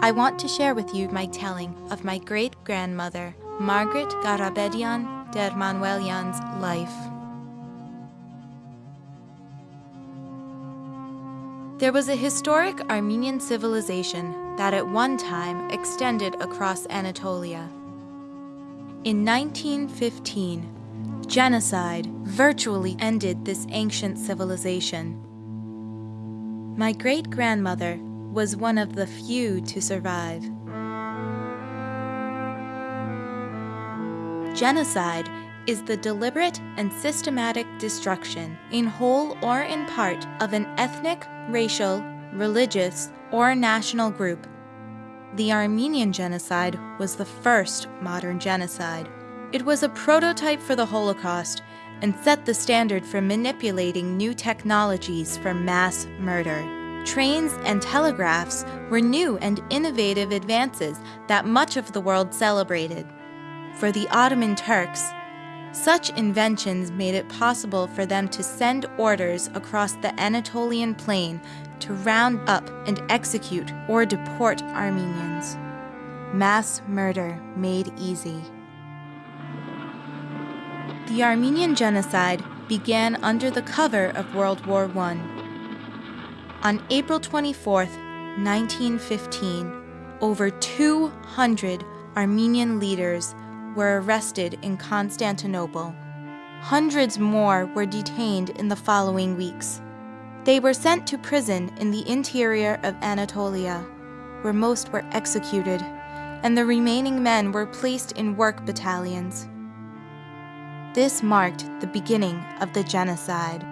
I want to share with you my telling of my great-grandmother, Margaret Garabedian der Manuelian's life. There was a historic Armenian civilization that at one time extended across Anatolia. In 1915, genocide virtually ended this ancient civilization. My great-grandmother was one of the few to survive. Genocide is the deliberate and systematic destruction, in whole or in part, of an ethnic, racial, religious, or national group. The Armenian genocide was the first modern genocide. It was a prototype for the Holocaust and set the standard for manipulating new technologies for mass murder. Trains and telegraphs were new and innovative advances that much of the world celebrated. For the Ottoman Turks, such inventions made it possible for them to send orders across the Anatolian plain to round up and execute or deport Armenians. Mass murder made easy. The Armenian genocide began under the cover of World War I. On April 24, 1915, over 200 Armenian leaders were arrested in Constantinople. Hundreds more were detained in the following weeks. They were sent to prison in the interior of Anatolia, where most were executed, and the remaining men were placed in work battalions. This marked the beginning of the genocide.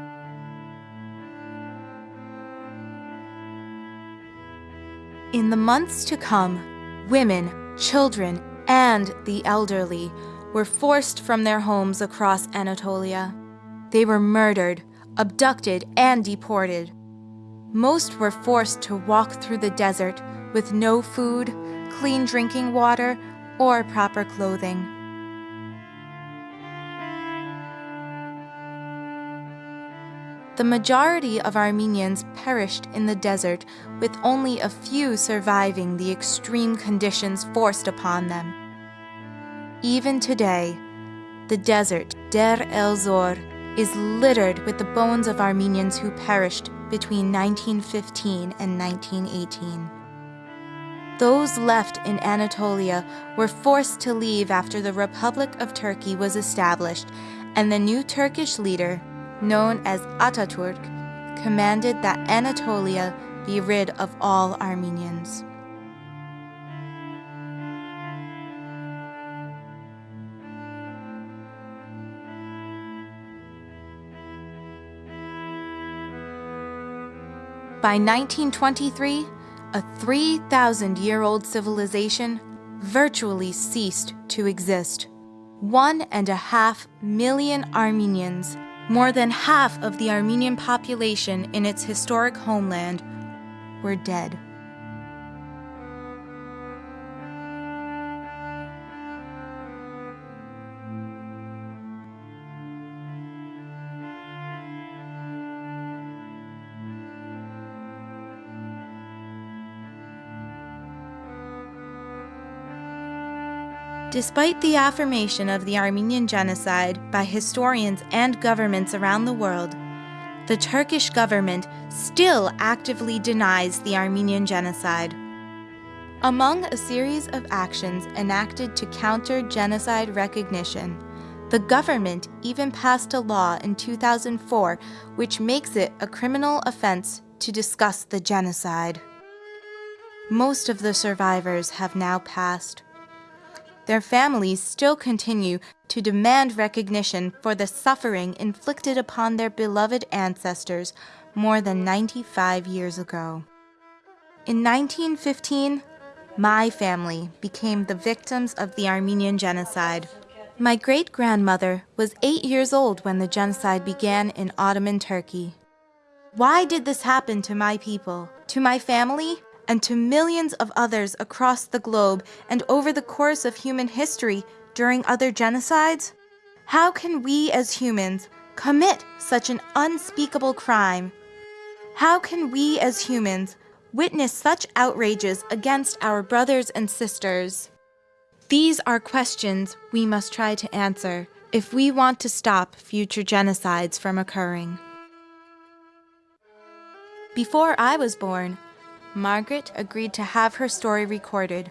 In the months to come, women, children, and the elderly were forced from their homes across Anatolia. They were murdered, abducted, and deported. Most were forced to walk through the desert with no food, clean drinking water, or proper clothing. The majority of Armenians perished in the desert, with only a few surviving the extreme conditions forced upon them. Even today, the desert, Der el Zor, is littered with the bones of Armenians who perished between 1915 and 1918. Those left in Anatolia were forced to leave after the Republic of Turkey was established and the new Turkish leader, known as Ataturk, commanded that Anatolia be rid of all Armenians. By 1923, a 3,000-year-old civilization virtually ceased to exist. One and a half million Armenians more than half of the Armenian population in its historic homeland were dead. Despite the affirmation of the Armenian genocide by historians and governments around the world, the Turkish government still actively denies the Armenian genocide. Among a series of actions enacted to counter genocide recognition, the government even passed a law in 2004 which makes it a criminal offense to discuss the genocide. Most of the survivors have now passed their families still continue to demand recognition for the suffering inflicted upon their beloved ancestors more than 95 years ago. In 1915, my family became the victims of the Armenian genocide. My great-grandmother was eight years old when the genocide began in Ottoman Turkey. Why did this happen to my people, to my family, and to millions of others across the globe and over the course of human history during other genocides? How can we as humans commit such an unspeakable crime? How can we as humans witness such outrages against our brothers and sisters? These are questions we must try to answer if we want to stop future genocides from occurring. Before I was born, Margaret agreed to have her story recorded.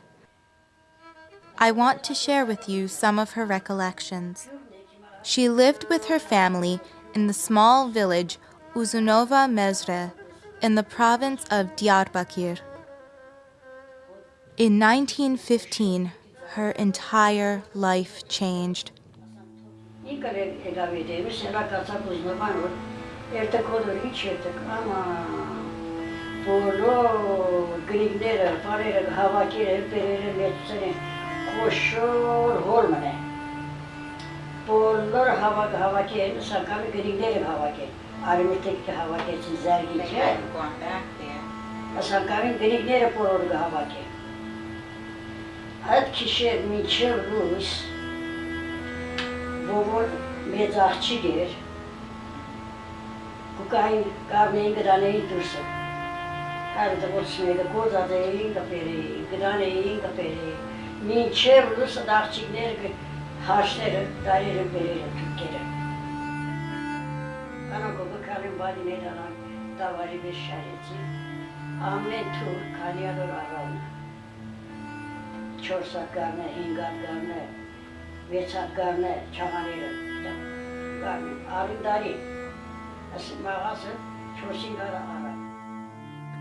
I want to share with you some of her recollections. She lived with her family in the small village Uzunova Mezre in the province of Diyarbakir. In 1915, her entire life changed. բոլոր գրիգները, բարերը հավաքիր հերբերերը մեծցնեն, խոշոր հորմն է։ Բոլոր հավաք հավաքի են սակամի գրիգները հավաքել, արմիտեք հավաքեցին զարգիչը, հա, դե։ սակամի գրիգները բոլոր հավաքել։ Այդ քիշեր միջև լույս, ովոր մեծ աղջիկ էր, կուկային կարմեին գրանեին դուրսը այլ դպոցները գործած էին կպերի, գնան էին կպերի, մինչև լուսը դաղջիկներ հաշները դարերը բերերը թուրկերը։ Կանոքովը կարին բալիներ առան դավարի մեզ շարեցի, ամեն թուր կանյալոր առանը, չորսատ գարնը, հինգատ գարնը, վեցատ գարնը, չաղաները, գարնը, արին դարի, ասի մաղասը չորսին գարը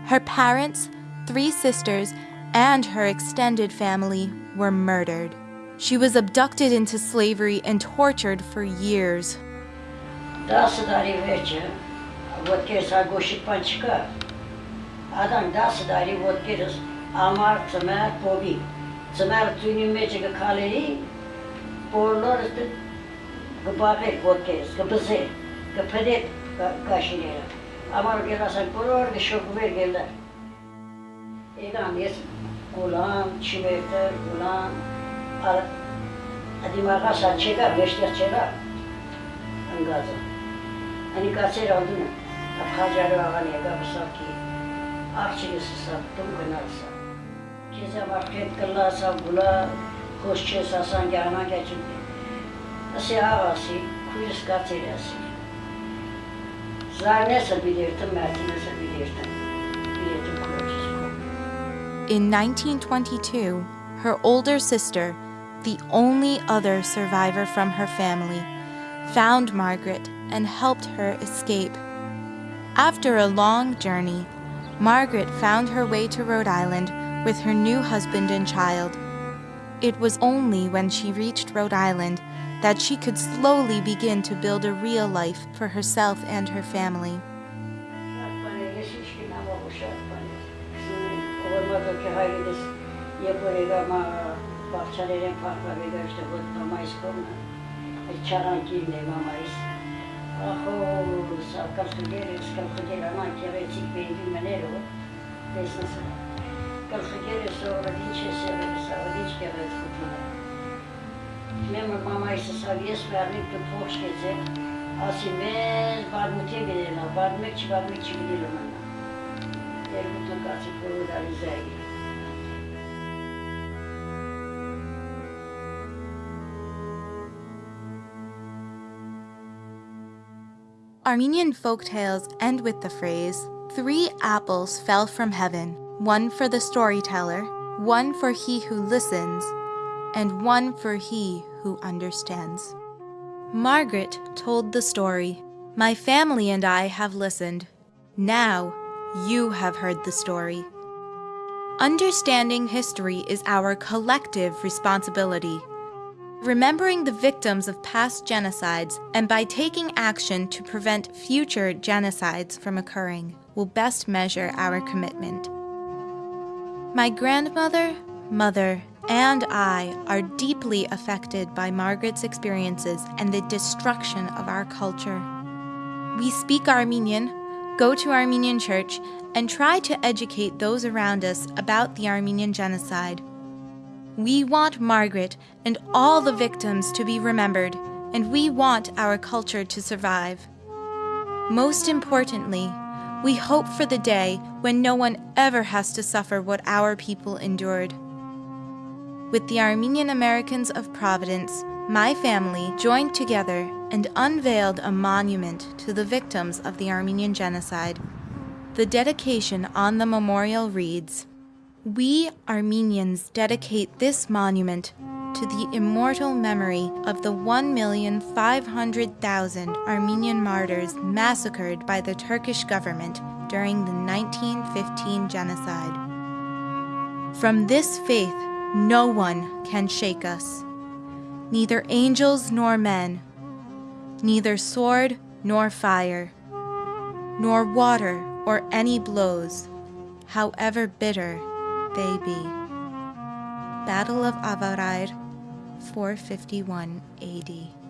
Her parents, three sisters, and her extended family were murdered. She was abducted into slavery and tortured for years. Ամար գելասան բոլոր գշոկվեր գելար։ Իրան ես գուլան, չիմերտեր, գուլան, ադիմաղա սա չեգա, բեշտեղ չեգա, ընգազը։ Անի կացեր անդունը, ապխաջարու աղան եկա պսակի, աղջինս սա, տում գնալ սա։ Քեզ համար պետք կլա սա գուլա, խոս չես ասան գյանան գաչում։ Ասի աղասի, քույրս կացեր ասի։ In 1922, her older sister, the only other survivor from her family, found Margaret and helped her escape. After a long journey, Margaret found her way to Rhode Island with her new husband and child. It was only when she reached Rhode Island that she could slowly begin to build a real life for herself and her family. Sıfır da izleyelim. Armenian folk tales end with the phrase, Three apples fell from heaven, one for the storyteller, one for he who listens, and one for he who understands. Margaret told the story. My family and I have listened. Now you have heard the story. Understanding history is our collective responsibility remembering the victims of past genocides and by taking action to prevent future genocides from occurring will best measure our commitment. My grandmother, mother, and I are deeply affected by Margaret's experiences and the destruction of our culture. We speak Armenian, go to Armenian church, and try to educate those around us about the Armenian genocide. We want Margaret and all the victims to be remembered, and we want our culture to survive. Most importantly, We hope for the day when no one ever has to suffer what our people endured. With the Armenian Americans of Providence, my family joined together and unveiled a monument to the victims of the Armenian Genocide. The dedication on the memorial reads We Armenians dedicate this monument to the immortal memory of the 1,500,000 Armenian martyrs massacred by the Turkish government during the 1915 genocide. From this faith, no one can shake us, neither angels nor men, neither sword nor fire, nor water or any blows, however bitter they be. Battle of Avarayr, 451 AD.